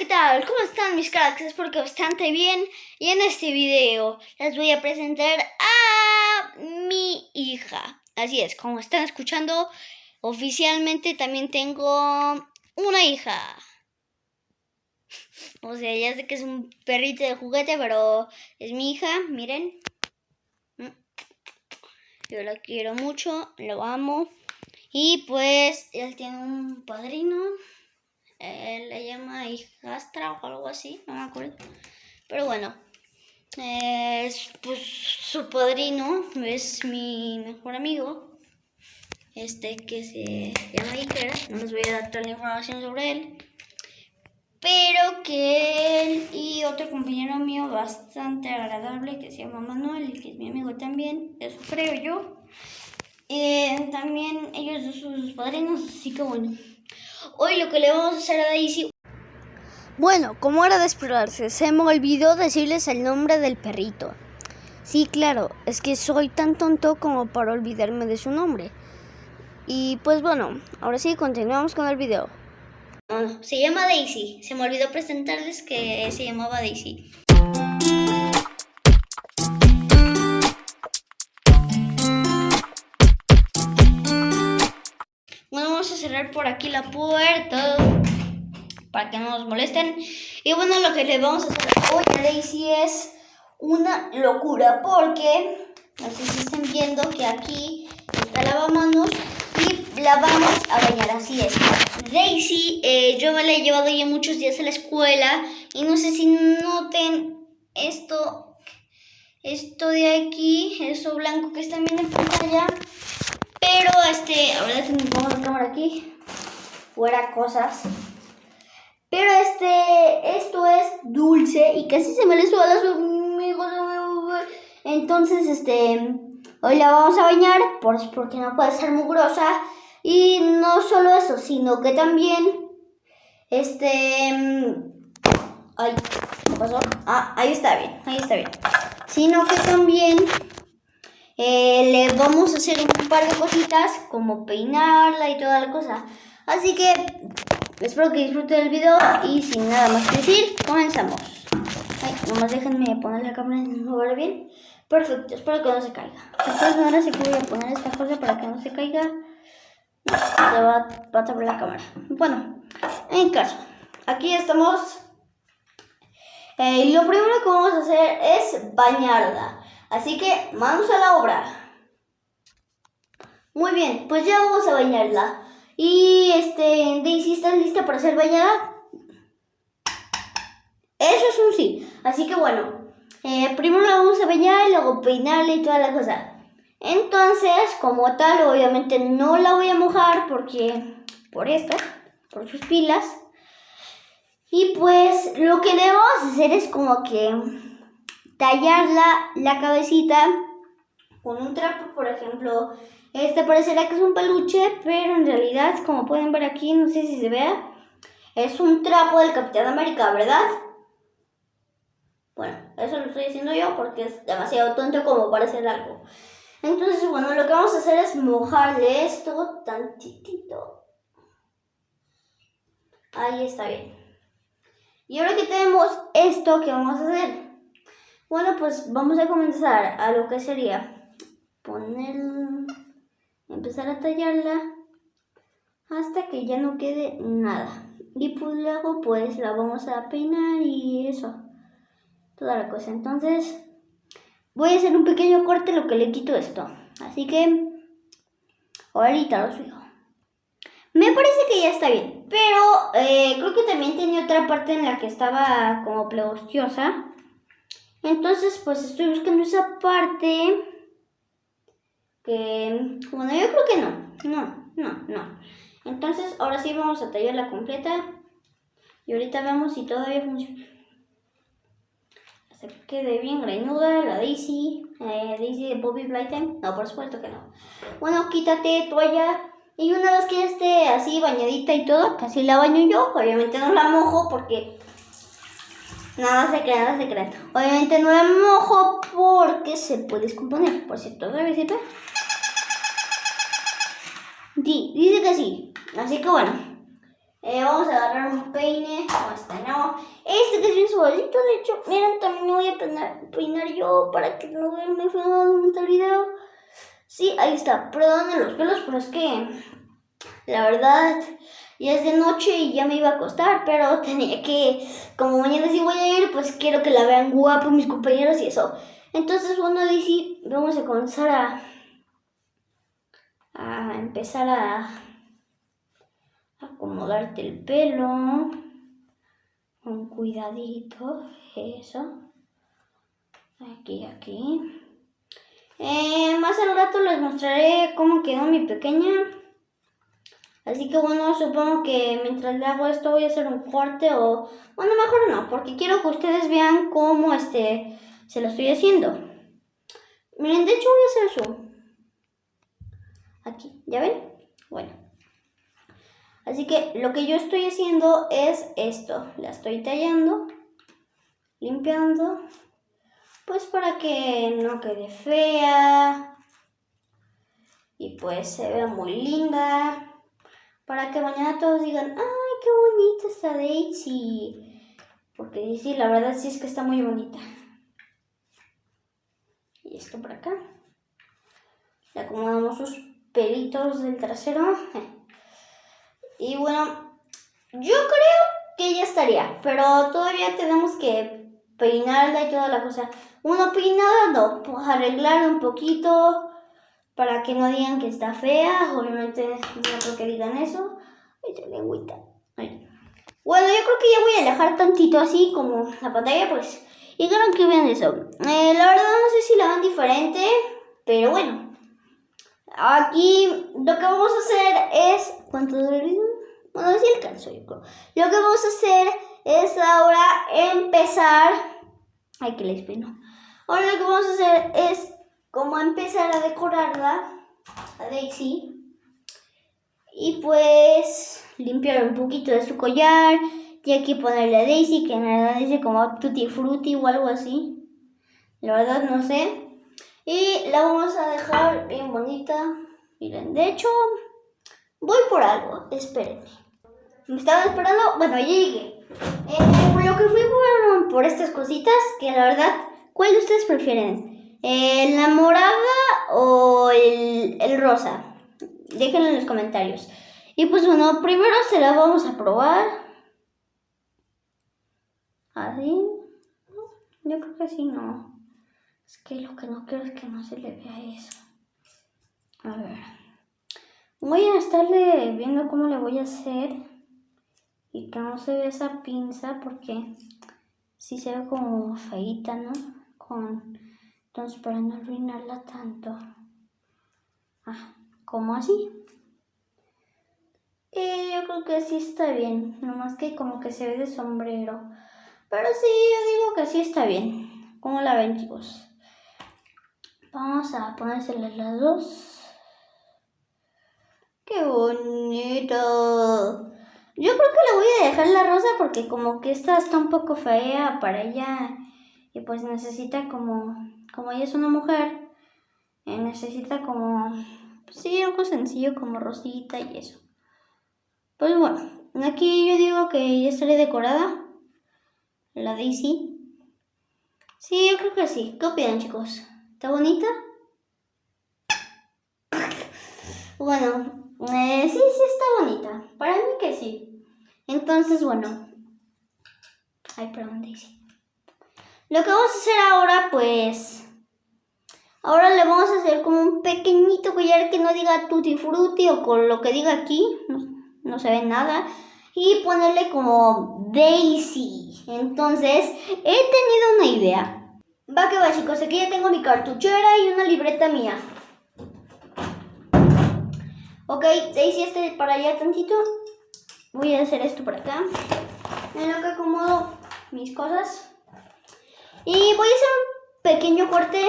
¿qué tal? ¿Cómo están mis cracks? Espero que bastante bien. Y en este video les voy a presentar a mi hija. Así es, como están escuchando, oficialmente también tengo una hija. O sea, ya sé que es un perrito de juguete, pero es mi hija, miren. Yo la quiero mucho, lo amo. Y pues él tiene un padrino. Él le llama hijastra o algo así, no me acuerdo. Pero bueno, es pues su padrino es mi mejor amigo. Este que se llama Iker. No les voy a dar toda la información sobre él. Pero que él y otro compañero mío bastante agradable que se llama Manuel y que es mi amigo también, eso creo yo. Eh, también ellos son sus padrinos, así que bueno. Hoy lo que le vamos a hacer a Daisy... Bueno, como era de esperarse, se me olvidó decirles el nombre del perrito. Sí, claro, es que soy tan tonto como para olvidarme de su nombre. Y pues bueno, ahora sí, continuamos con el video. Bueno, se llama Daisy. Se me olvidó presentarles que se llamaba Daisy. Cerrar por aquí la puerta para que no nos molesten. Y bueno, lo que le vamos a hacer hoy a Daisy es una locura porque, no sé si están viendo que aquí está lavamanos y la vamos a bañar, así es. Daisy, eh, yo me la he llevado ya muchos días a la escuela y no sé si noten esto, esto de aquí, eso blanco que están viendo en pantalla. Pero este, ahora si me pongo la cámara aquí, fuera cosas. Pero este, esto es dulce y casi se me le suela a su amigo. Entonces, este, hoy la vamos a bañar pues porque no puede ser mugrosa. Y no solo eso, sino que también, este, ay, ¿qué pasó? Ah, ahí está bien, ahí está bien. Sino que también eh, le vamos a hacer un par de cositas como peinarla y toda la cosa. Así que espero que disfruten el video y sin nada más que decir, comenzamos. Ay, nomás déjenme poner la cámara en un lugar bien. Perfecto, espero que no se caiga. De todas maneras, que voy a poner esta cosa para que no se caiga. Se va, va a tapar la cámara. Bueno, en caso, aquí estamos. Eh, lo primero que vamos a hacer es bañarla. Así que manos a la obra. Muy bien, pues ya vamos a bañarla. Y este, Daisy, ¿estás lista para ser bañada? Eso es un sí. Así que bueno, eh, primero la vamos a bañar, luego peinarla y toda la cosa. Entonces, como tal, obviamente no la voy a mojar porque, por esto, por sus pilas. Y pues lo que debemos hacer es como que tallarla la cabecita con un trapo, por ejemplo. Este parecerá que es un peluche, pero en realidad, como pueden ver aquí, no sé si se vea, es un trapo del Capitán América, ¿verdad? Bueno, eso lo estoy diciendo yo porque es demasiado tonto como para hacer algo. Entonces, bueno, lo que vamos a hacer es mojarle esto tantitito. Ahí está bien. Y ahora que tenemos esto, ¿qué vamos a hacer? Bueno, pues vamos a comenzar a lo que sería poner, empezar a tallarla hasta que ya no quede nada. Y pues luego pues la vamos a peinar y eso, toda la cosa. Entonces voy a hacer un pequeño corte lo que le quito esto. Así que ahorita lo sigo. Me parece que ya está bien, pero eh, creo que también tenía otra parte en la que estaba como plegostiosa. Entonces, pues estoy buscando esa parte que, bueno, yo creo que no, no, no, no. Entonces, ahora sí vamos a tallarla completa y ahorita vemos si todavía funciona. Se quede bien greñuda la Daisy, eh, Daisy de Bobby Blighten. No, por supuesto que no. Bueno, quítate toalla. Y una vez que esté así bañadita y todo, casi la baño yo. Obviamente no la mojo porque Nada se nada se crea. Obviamente no la mojo porque se puede descomponer. Por cierto, ¿debe sirve? Sí, dice que sí. Así que bueno. Eh, vamos a agarrar un peine. No, este no. suavecito, de hecho. Miren, también me voy a peinar, yo para que no vean muy feo durante el video. Sí, ahí está. Perdonen los pelos, pero es que la verdad ya es de noche y ya me iba a acostar, pero tenía que, como mañana sí voy a ir, pues quiero que la vean guapo mis compañeros y eso. Entonces, bueno, dice, vamos a comenzar a, a empezar a acomodarte el pelo con cuidadito, eso. Aquí, aquí. Eh, más al rato les mostraré cómo quedó mi pequeña. Así que bueno, supongo que mientras le hago esto voy a hacer un corte o... Bueno, mejor no, porque quiero que ustedes vean cómo este se lo estoy haciendo. Miren, de hecho voy a hacer eso. Aquí, ¿ya ven? Bueno. Así que lo que yo estoy haciendo es esto. La estoy tallando, limpiando, pues para que no quede fea y pues se vea muy linda. Para que mañana todos digan, ¡ay, qué bonita está Daisy! Porque sí, la verdad sí es que está muy bonita. Y esto por acá. Le acomodamos sus pelitos del trasero. Y bueno, yo creo que ya estaría, pero todavía tenemos que peinarla y toda la cosa. Uno peinada, no, pues arreglarla un poquito para que no digan que está fea. Obviamente no creo que digan eso. Ay, lengüita. Bueno, yo creo que ya voy a alejar tantito así como la pantalla, pues. Y quiero que vean eso. Eh, la verdad no sé si la van diferente, pero bueno. Aquí lo que vamos a hacer es... ¿Cuánto dura el video? Bueno, sí alcanzo yo creo. Lo que vamos a hacer es ahora empezar... Ay, que les pino. Ahora lo que vamos a hacer es como empezar a decorarla, a Daisy. Y pues limpiar un poquito de su collar. Y aquí ponerle a Daisy, que en realidad dice como Tutti Frutti o algo así. La verdad no sé. Y la vamos a dejar bien bonita. Miren, de hecho, voy por algo. Espérenme. ¿Me estaban esperando? Bueno, llegué. Eh, por lo que fui por, estas cositas, que la verdad, ¿cuál de ustedes prefieren? ¿La morada o el, el rosa? Déjenlo en los comentarios. Y pues bueno, primero se la vamos a probar. Así. Yo creo que así no. Es que lo que no quiero es que no se le vea eso. A ver. Voy a estarle viendo cómo le voy a hacer. Y que no se vea esa pinza porque si se ve como feita, ¿no? Con, para no arruinarla tanto. Ah, como así. Y yo creo que sí está bien. Nomás que como que se ve de sombrero. Pero sí, yo digo que sí está bien. ¿Cómo la ven, chicos? Vamos a ponérselas las dos. ¡Qué bonito! Yo creo que le voy a dejar la rosa porque como que esta está un poco fea para ella y pues necesita como, como ella es una mujer, eh, necesita como, sí, algo sencillo como rosita y eso. Pues bueno, aquí yo digo que ya estaré decorada, la Daisy. Sí, yo creo que sí. ¿Qué opinan chicos? ¿Está bonita? Bueno, eh, sí, sí está bonita. Para mí que sí. Entonces, bueno. Ay, perdón, Daisy. Lo que vamos a hacer ahora, pues... Ahora le vamos a hacer como un pequeñito collar que no diga tutti frutti o con lo que diga aquí. No, no se ve nada. Y ponerle como Daisy. Entonces, he tenido una idea. Va que va chicos, aquí ya tengo mi cartuchera y una libreta mía. Ok, Daisy este para allá tantito. Voy a hacer esto por acá. En lo que acomodo mis cosas. Y voy a hacer un pequeño corte.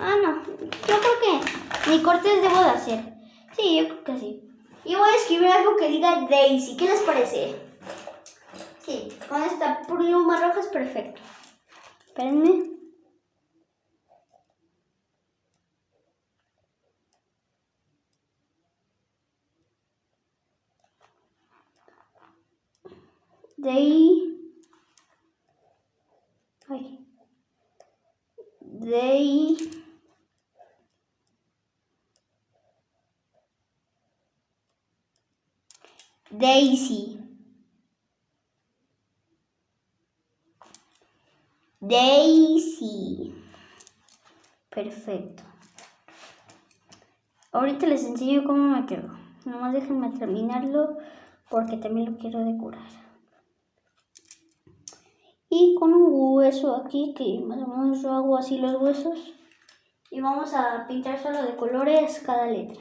Ah, no. Yo creo que mi cortes debo de hacer. Sí, yo creo que sí. Y voy a escribir algo que diga Daisy. ¿Qué les parece? Sí, con esta pluma roja es perfecto. Espérenme. Day. Daisy. Daisy. Perfecto. Ahorita les enseño cómo me quedo. Nomás déjenme terminarlo porque también lo quiero decorar. Con un hueso aquí, que más o menos yo hago así los huesos. Y vamos a pintar solo de colores cada letra.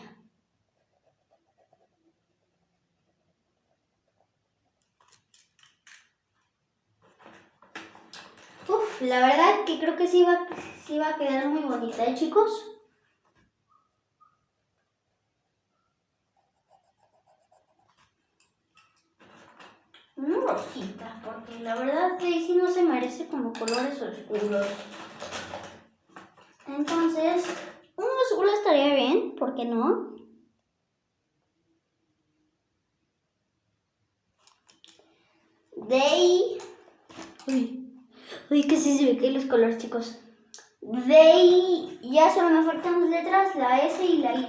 Uf, la verdad que creo que sí va, sí va a quedar muy bonita, ¿eh chicos? Una rosita, porque la verdad como colores oscuros. Entonces, un azul estaría bien, ¿por qué no? Day. Uy, uy, que sí se ve que los colores, chicos. Day. Ya solo me faltan las letras, la S y la Y.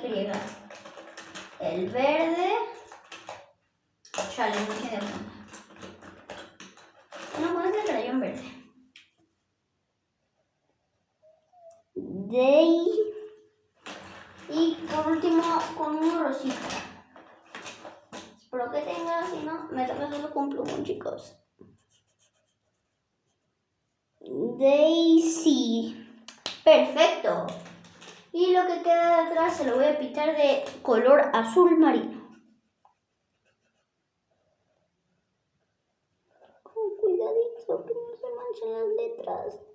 El verde. Chale, no tiene No, pones el crayón verde. Day. Y por último, con un rosita. Espero que tenga, si no, me toca solo con plumón, chicos. Daisy. Perfecto. Y lo que queda de atrás se lo voy a pintar de color azul marino. Con cuidadito, que no se manchen las letras.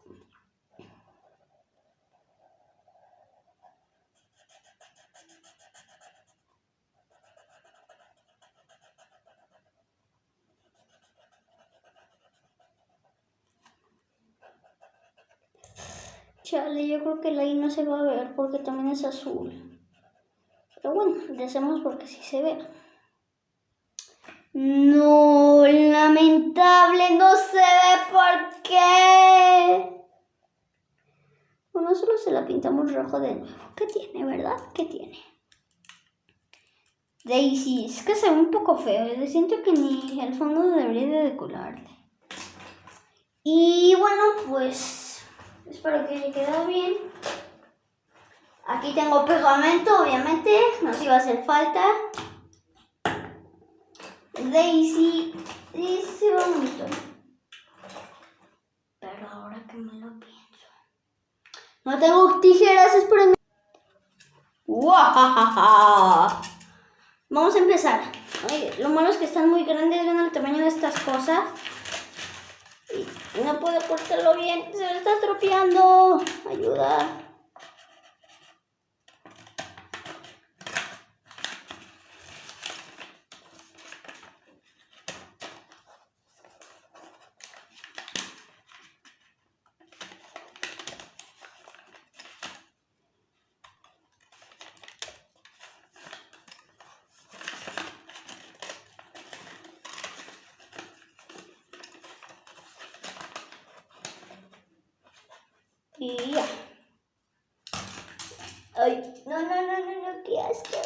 Chale, yo creo que la I no se va a ver porque también es azul. Pero bueno, le hacemos porque sí se ve. No, lamentable, no se ve por qué. Bueno, solo se la pintamos rojo de nuevo. ¿Qué tiene, verdad? ¿Qué tiene? Daisy, es que se ve un poco feo. Yo siento que ni el fondo debería de decorarle. Y bueno, pues Espero que haya quedado bien. Aquí tengo pegamento, obviamente, nos iba a hacer falta. Daisy, Daisy bonito. Pero ahora que me lo pienso. No tengo tijeras, espérenme. Vamos a empezar. lo malo es que están muy grandes, ven el tamaño de estas cosas. No puedo cortarlo bien. Se me está estropeando. Ayuda. Y ya. Ay, no, no, no, no, no, qué asco.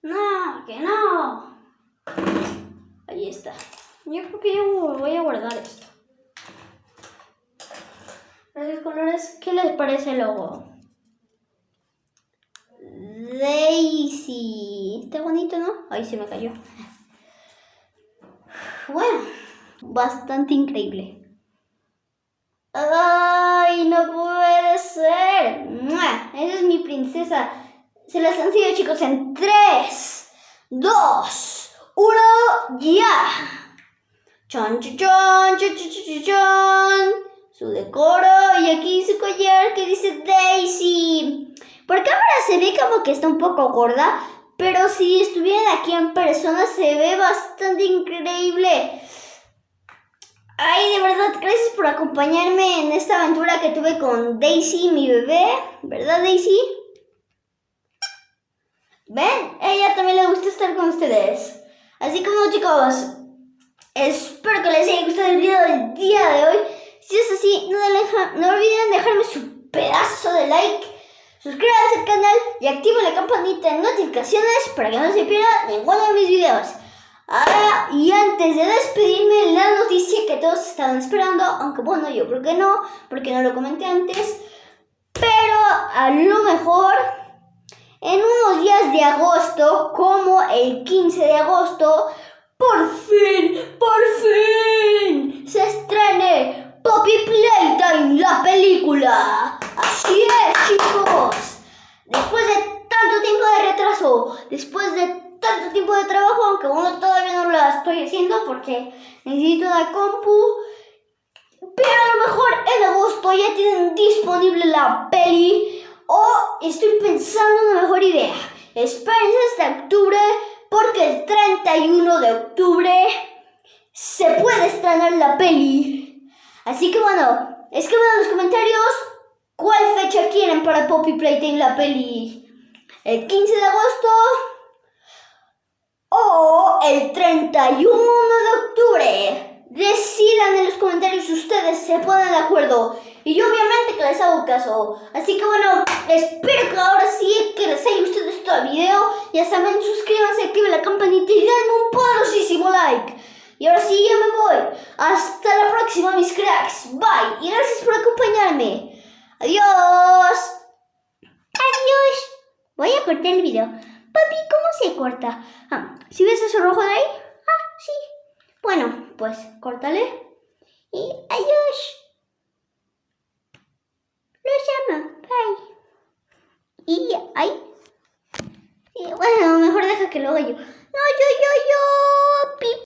No, que no. Ahí está. Yo creo que yo voy a guardar esto. Los colores, ¿qué les parece el logo? Daisy. Está bonito, ¿no? Ahí se me cayó. Bueno, bastante increíble. ¡Ay, no puede ser! Esa es mi princesa. Se las han sido, chicos, en 3, 2, 1, ya. Chon, chon, chon, chon, chon, chon, Su decoro y aquí su collar que dice Daisy. Por cámara se ve como que está un poco gorda, pero si estuvieran aquí en persona se ve bastante increíble. Ay, de verdad, gracias por acompañarme en esta aventura que tuve con Daisy, mi bebé. ¿Verdad, Daisy? ¿Ven? ella también le gusta estar con ustedes. Así como chicos, espero que les haya gustado el video del día de hoy. Si es así, no, no olviden dejarme su pedazo de like, suscríbanse al canal y activen la campanita de notificaciones para que no se pierdan ninguno de mis videos. Ah, y antes de despedirme, la noticia que todos estaban esperando, aunque bueno, yo creo que no, porque no lo comenté antes, pero a lo mejor en unos días de agosto, como el 15 de agosto, por fin, por fin, se estrene Poppy Playtime, la película. Así es, chicos. Después de tanto tiempo de retraso, después de tanto tiempo de trabajo, aunque bueno, todavía no la estoy haciendo porque necesito la compu. Pero a lo mejor en agosto ya tienen disponible la peli. O estoy pensando en una mejor idea. Espérense hasta octubre porque el 31 de octubre se puede estrenar la peli. Así que bueno, escriban en los comentarios cuál fecha quieren para Poppy Playtime la peli. El 15 de agosto o el 31 de octubre. Decidan en los comentarios si ustedes se ponen de acuerdo. Y yo obviamente que les hago caso. Así que bueno, espero que ahora sí que les haya gustado este video. Ya saben, suscríbanse, activen la campanita y den un poderosísimo like. Y ahora sí, ya me voy. Hasta la próxima, mis cracks. Bye. Y gracias por acompañarme. Adiós. Adiós. Voy a cortar el video. Papi, ¿cómo se corta? Ah, ¿sí ves ese rojo de ahí? Ah, sí. Bueno, pues córtale. Y adiós. Los llama. Bye. Y ay. bueno, mejor deja que lo haga yo. No, yo, yo,